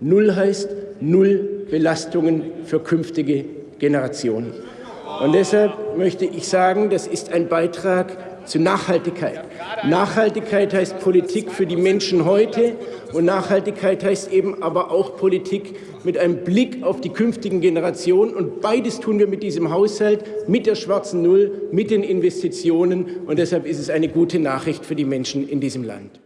Null heißt Null Belastungen für künftige Generationen. Und deshalb möchte ich sagen, das ist ein Beitrag zu Nachhaltigkeit. Nachhaltigkeit heißt Politik für die Menschen heute und Nachhaltigkeit heißt eben aber auch Politik mit einem Blick auf die künftigen Generationen. Und beides tun wir mit diesem Haushalt, mit der schwarzen Null, mit den Investitionen. Und deshalb ist es eine gute Nachricht für die Menschen in diesem Land.